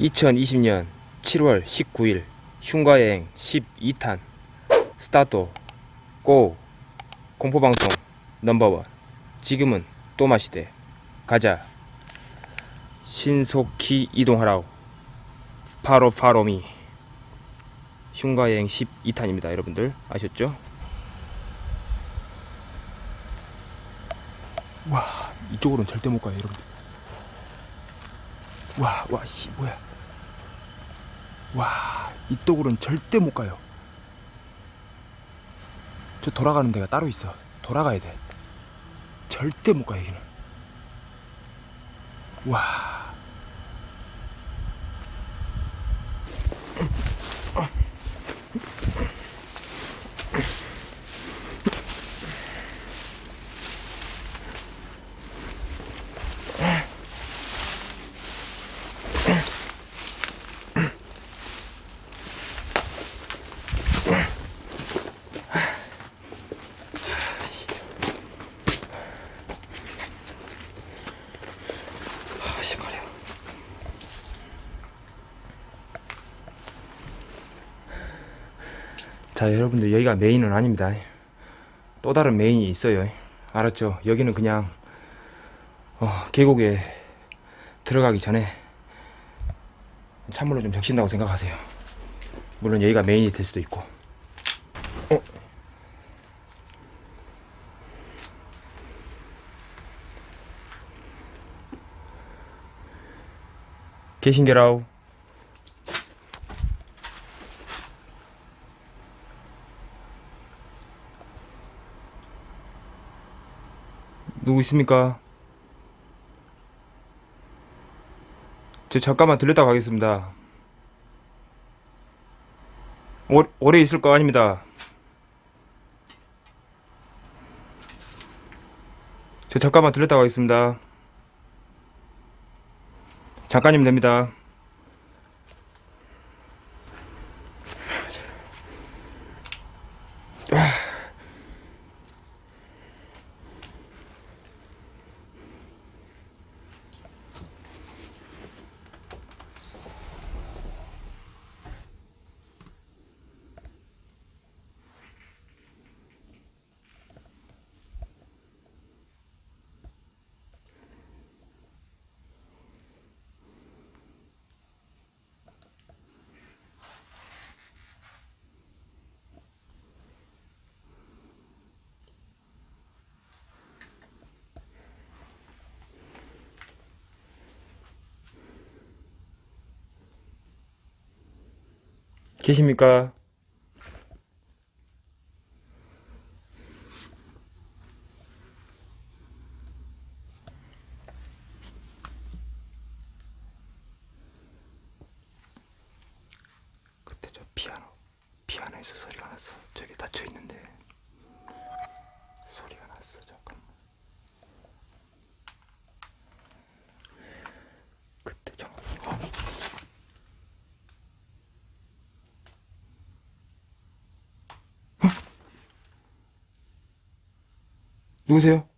2020년 7월 19일 흉가여행 12탄. 스타트 고 공포방송 넘버원. 지금은 또마시대. 가자. 신속히 이동하라우 파로 파로미. 흉가여행 12탄입니다 여러분들. 아셨죠? 와 이쪽으로는 절대 못 가요 여러분들 와 와 씨 뭐야. 와 이쪽으로는 절대 못 가요. 저 돌아가는 데가 따로 있어. 돌아가야 돼. 절대 못 가 여기는. 와. 아 자 여러분들 여기가 메인은 아닙니다. 또 다른 메인이 있어요. 알았죠? 여기는 그냥 어, 계곡에 들어가기 전에 찬물로 좀 적신다고 생각하세요. 물론 여기가 메인이 될 수도 있고. 어? 계신게라우 누구 있습니까? 저 잠깐만 들렸다 가겠습니다. 오, 오래 있을 거 아닙니다. 저 잠깐만 들렸다 가겠습니다. 잠깐이면 됩니다. 계십니까? 그때 저 피아노 피아노에서 소리가 났어. 저기 닫혀 있는데 소리가 났어. 잠깐만. 그때 잠깐. 어. 누구세요?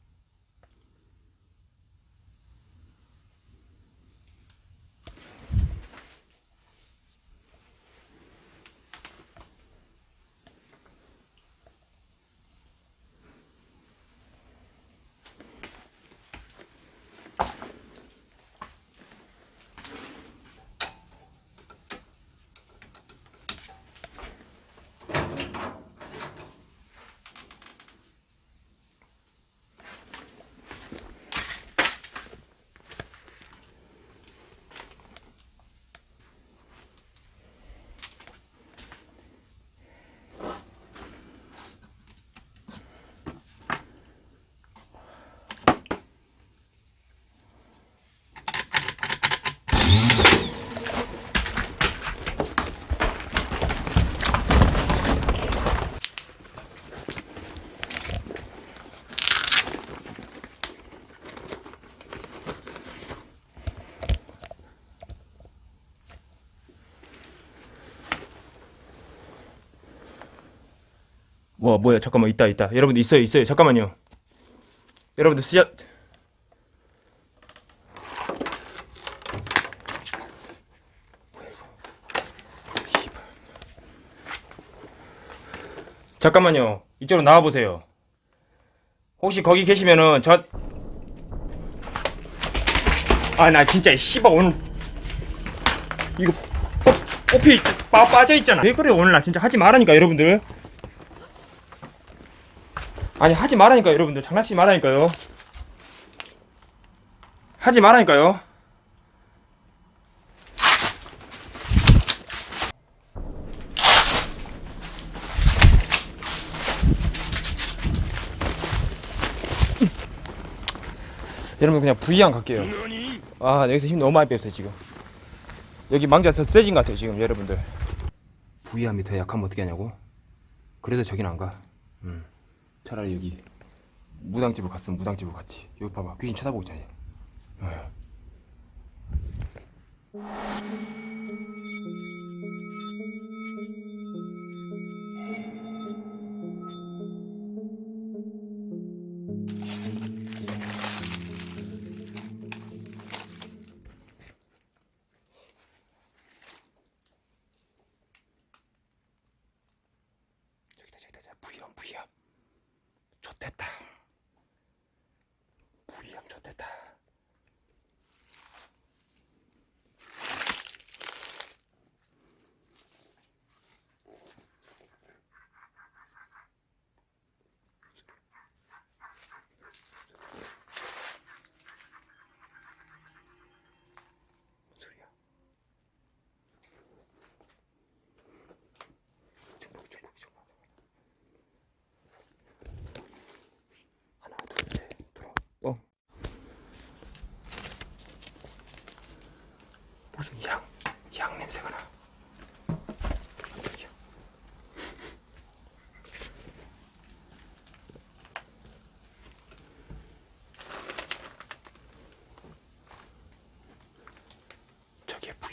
와 뭐야 잠깐만 있다 있다. 여러분들 있어요 있어요. 잠깐만요. 여러분들 쓰셨 잠깐만요. 이쪽으로 나와보세요. 혹시 거기 계시면은 저 아 나 진짜 씨발 오늘 이거 꽃, 꽃이 빠, 빠져있잖아. 왜 그래 오늘 나 진짜 하지 말라니까 여러분들. 아니 하지 말라니까 여러분들. 장난치지 말라니까요. 하지 말라니까요. 여러분 그냥 V양 갈게요. 아 여기서 힘 너무 많이 뺐어요 지금. 여기 망자에서 세진 것 같아요 지금 여러분들. V양이 더 약하면 어떻게 하냐고? 그래서 저긴 안 가. 음. 차라리 여기 무당집으로 갔으면 무당집으로 갔지. 여기 봐봐 귀신 쳐다보고 있잖아요. 어.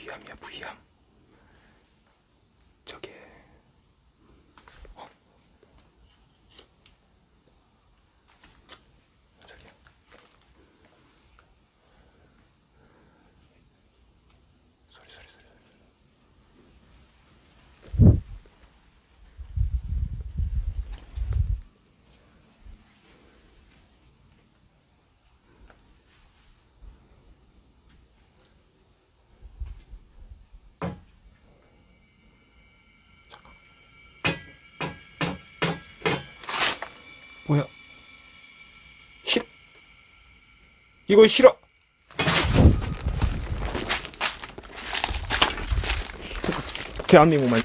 위암이야 부위암. 저게 어. 저기요. 소리 소리 소리. 뭐야? 싫 이거 싫어. 대한민국만.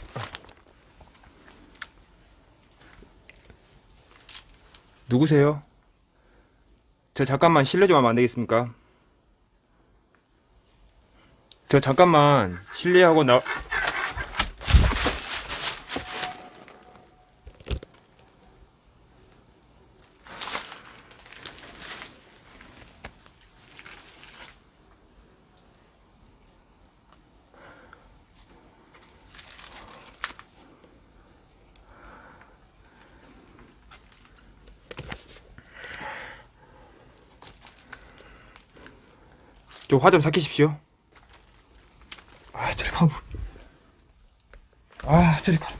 누구세요? 저 잠깐만 실례 좀 하면 안 되겠습니까? 저 잠깐만 실례하고 나 화 좀 삭히십시오. 아, 저리 봐. 아, 저리 봐.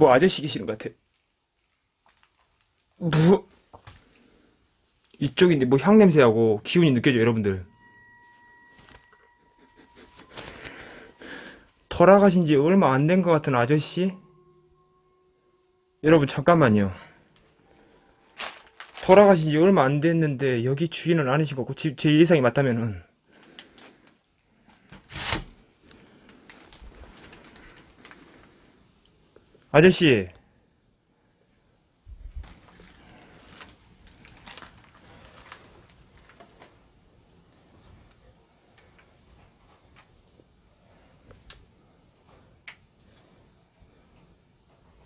뭐 아저씨 계시는 것 같아. 뭐 이쪽인데 뭐 향 냄새하고 기운이 느껴져 요 여러분들. 돌아가신 지 얼마 안 된 것 같은 아저씨? 여러분 잠깐만요. 돌아가신 지 얼마 안 됐는데 여기 주인은 아니신 거고 지- 제 예상이 맞다면은 아저씨.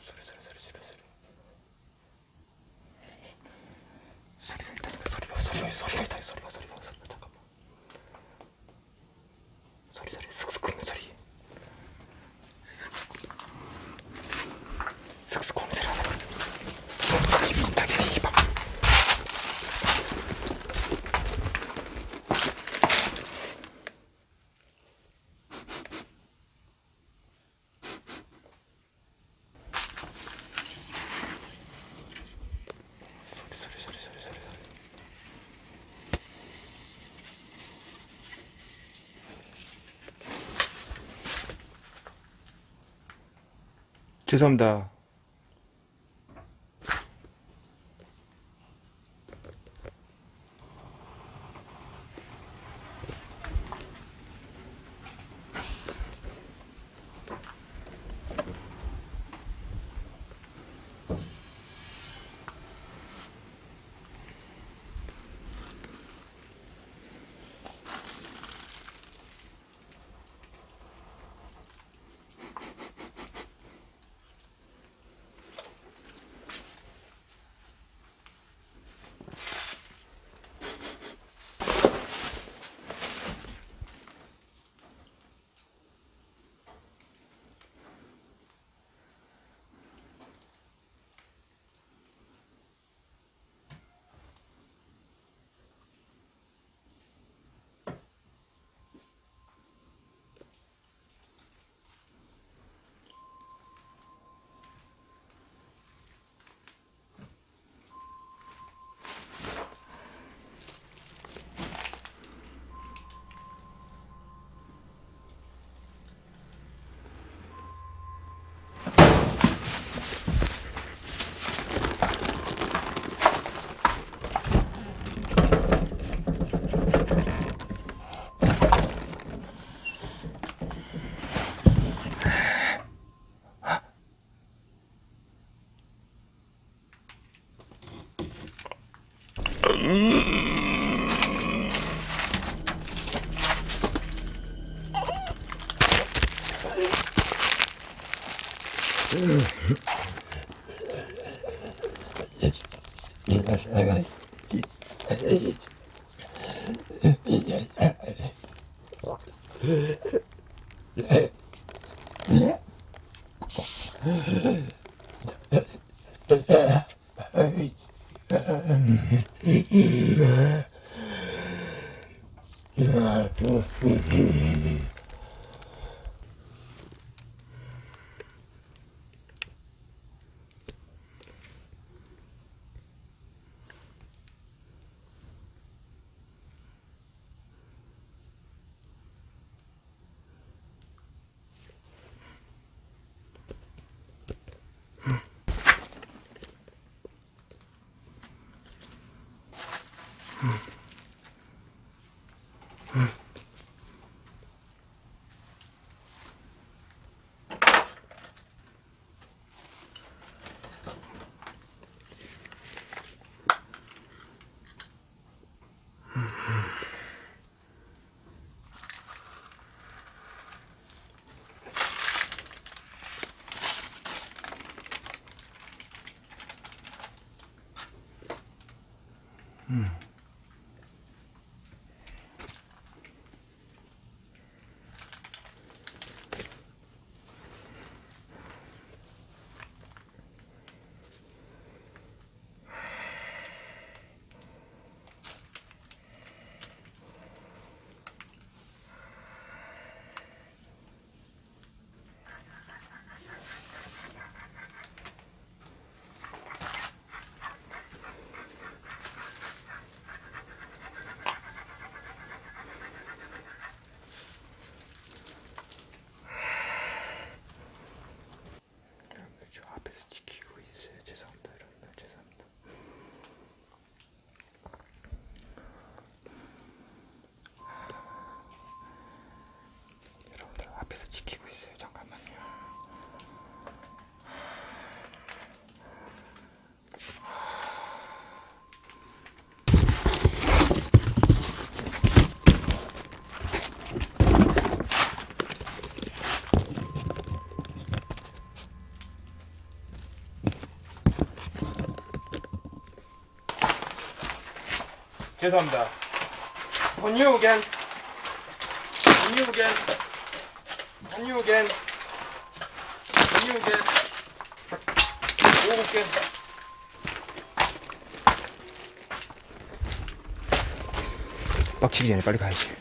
소리 소리 소리 소리 소리. 소리가 있다 소리가 소리가 소리가 있다 소리가 소리가 소리가 잠깐만. 소리 소리 슥슥 끓는 소리. 슥슥 끓는 소리 하나. 소리 소리 소리 소리 소리. 죄송합니다. Yeah. 음. 죄송합니다. On you again. On you again. On you again. On you again. 오고 올게. 빡치기 전에 빨리 가야지.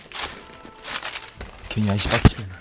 괜히 아저씨 빡치면.